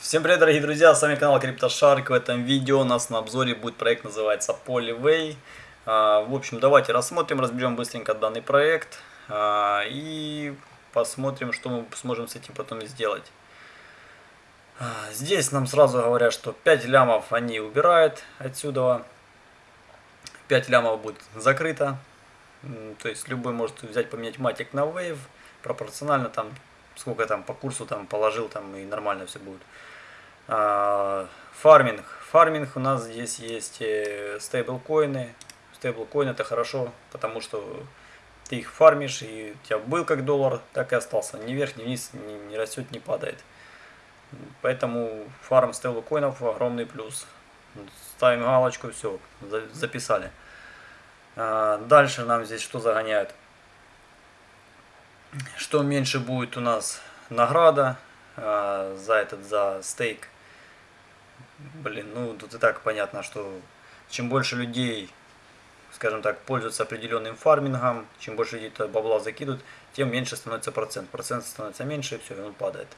Всем привет, дорогие друзья, с вами канал CryptoShark. В этом видео у нас на обзоре будет проект, называется Polyway. А, в общем, давайте рассмотрим, разберем быстренько данный проект а, и посмотрим, что мы сможем с этим потом сделать. А, здесь нам сразу говорят, что 5 лямов они убирают отсюда. 5 лямов будет закрыто. То есть любой может взять, поменять матик на Wave. Пропорционально там сколько там по курсу там положил, там и нормально все будет. А, фарминг. Фарминг у нас здесь есть э, стейблкоины. Стейблкоин это хорошо, потому что ты их фармишь, и у тебя был как доллар, так и остался. Ни вверх, ни вниз, ни, не растет, не падает. Поэтому фарм стейблкоинов огромный плюс. Ставим галочку, все, записали. А, дальше нам здесь что загоняют? Что меньше будет у нас награда э, за этот, за стейк. Блин, ну тут и так понятно, что чем больше людей, скажем так, пользуются определенным фармингом, чем больше людей бабла закидывают, тем меньше становится процент. Процент становится меньше, и все, и он падает.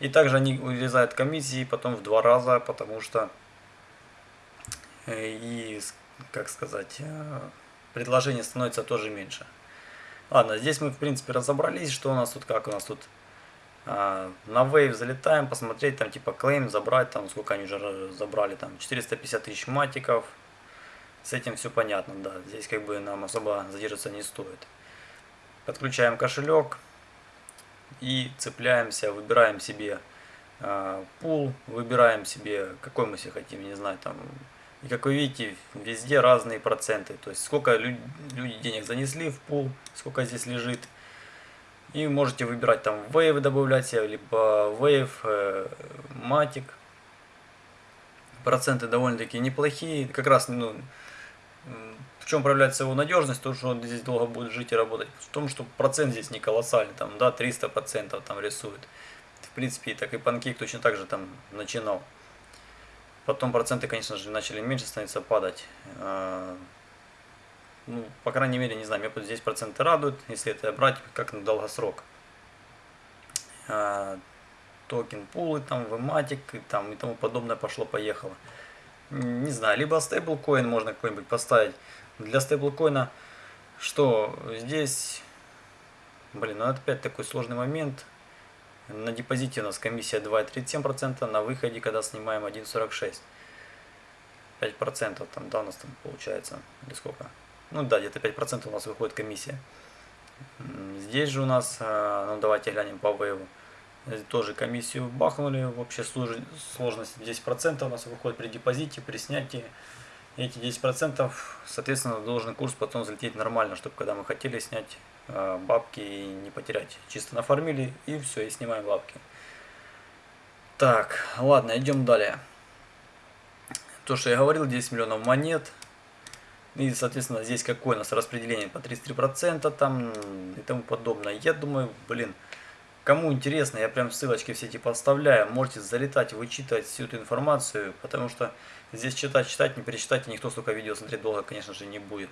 И также они урезают комиссии потом в два раза, потому что э, и, как сказать, э, предложение становится тоже меньше. Ладно, здесь мы в принципе разобрались, что у нас тут, как у нас тут. А, на Wave залетаем, посмотреть, там типа клейм забрать, там сколько они уже забрали, там 450 тысяч матиков. С этим все понятно, да, здесь как бы нам особо задерживаться не стоит. Подключаем кошелек и цепляемся, выбираем себе э, пул, выбираем себе, какой мы себе хотим, не знаю, там и как вы видите, везде разные проценты. То есть сколько люди денег занесли в пул, сколько здесь лежит. И можете выбирать там Wave добавлять либо Wave, э, Matic. Проценты довольно-таки неплохие. Как раз, ну, в чем проявляется его надежность, то, что он здесь долго будет жить и работать. В том, что процент здесь не колоссальный, там, да, 300% там рисует. В принципе, так и панкейк точно так же там начинал. Потом проценты, конечно же, начали меньше становиться падать. А, ну, по крайней мере, не знаю, меня вот здесь проценты радуют, если это брать как на долгосрок. А, токен пулы, там, вематик и, там, и тому подобное пошло-поехало. Не знаю, либо стейблкоин можно какой-нибудь поставить. Для стейблкоина, что здесь, блин, ну это опять такой сложный момент. На депозите у нас комиссия 2,37%, на выходе, когда снимаем 1,46%. 5% там, да, у нас там получается, или сколько? Ну да, где-то 5% у нас выходит комиссия. Здесь же у нас, э, ну давайте глянем по вейву. Тоже комиссию бахнули, в общей сложности 10% у нас выходит при депозите, при снятии. Эти 10%, соответственно, должен курс потом залететь нормально, чтобы когда мы хотели снять бабки и не потерять. Чисто нафармили и все, и снимаем бабки. Так, ладно, идем далее. То, что я говорил, 10 миллионов монет. И, соответственно, здесь какое у нас распределение по 33% там и тому подобное. Я думаю, блин, кому интересно, я прям ссылочки все эти подставляю. Можете залетать, вычитывать всю эту информацию, потому что здесь читать, читать, не перечитать, и никто столько видео смотреть долго, конечно же, не будет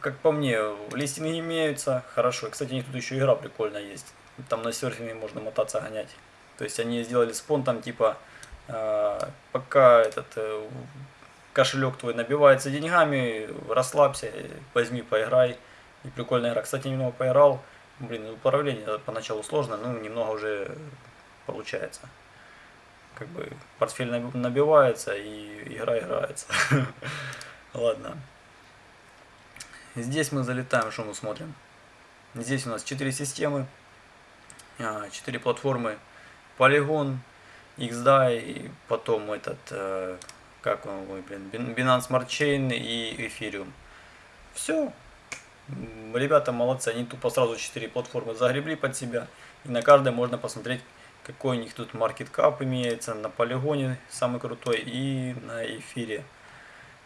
как по мне, листинги имеются, хорошо. Кстати, у них тут еще игра прикольная есть. Там на серфинге можно мотаться, гонять. То есть они сделали спон там типа, э, пока этот э, кошелек твой набивается деньгами, расслабься, возьми, поиграй. И прикольная игра. Кстати, немного поиграл. Блин, управление поначалу сложно, но немного уже получается. Как бы портфель набивается и игра играется. Ладно. Здесь мы залетаем, что мы смотрим. Здесь у нас 4 системы, 4 а, платформы. Polygon, XDAI, потом этот, э, как он, блин, Binance Smart Chain и Ethereum. Все. Ребята молодцы, они тупо сразу 4 платформы загребли под себя. И на каждой можно посмотреть, какой у них тут market cap имеется. На полигоне самый крутой и на эфире.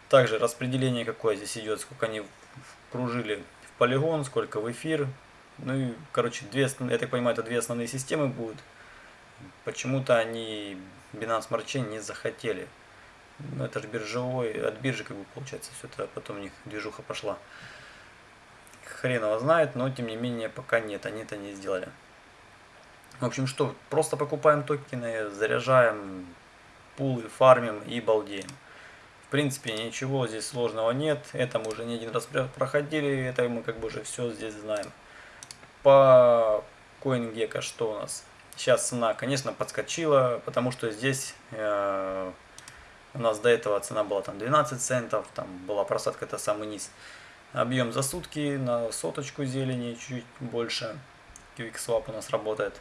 Также распределение какое здесь идет, сколько они кружили в полигон, сколько в эфир. Ну и, короче, две, я так понимаю, это две основные системы будут. Почему-то они Binance Smart Chain не захотели. Ну, это же биржевой, от биржи как бы получается все это, потом у них движуха пошла. Хрен его знает, но тем не менее пока нет, они это не сделали. В общем, что, просто покупаем токены, заряжаем пулы, фармим и балдеем. Принципе, ничего здесь сложного нет. Это мы уже не один раз проходили, это мы как бы уже все здесь знаем. По CoinGecko что у нас? Сейчас цена, конечно, подскочила, потому что здесь э, у нас до этого цена была там 12 центов, там была просадка, это самый низ. Объем за сутки на соточку зелени, чуть-чуть больше. QuickSwap у нас работает.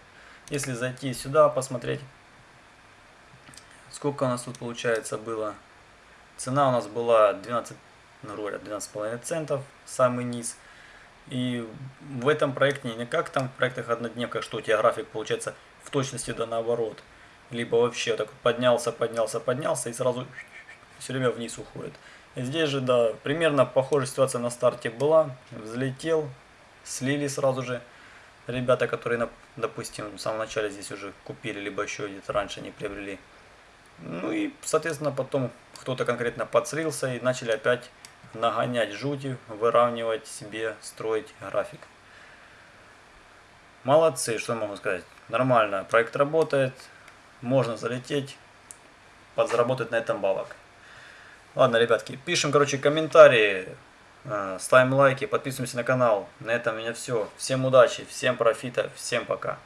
Если зайти сюда, посмотреть, сколько у нас тут получается было. Цена у нас была 12, ну, говоря, 12,5 центов, самый низ. И в этом проекте не как там в проектах однодневка, что у тебя график получается в точности да наоборот. Либо вообще так поднялся, поднялся, поднялся и сразу все время вниз уходит. Здесь же, да, примерно похожая ситуация на старте была. Взлетел, слили сразу же ребята, которые, допустим, в самом начале здесь уже купили, либо еще где-то раньше не приобрели. Ну и, соответственно, потом кто-то конкретно подслился и начали опять нагонять жути, выравнивать себе, строить график. Молодцы, что могу сказать. Нормально, проект работает, можно залететь, подзаработать на этом балок. Ладно, ребятки, пишем, короче, комментарии, э, ставим лайки, подписываемся на канал. На этом у меня все. Всем удачи, всем профита, всем пока.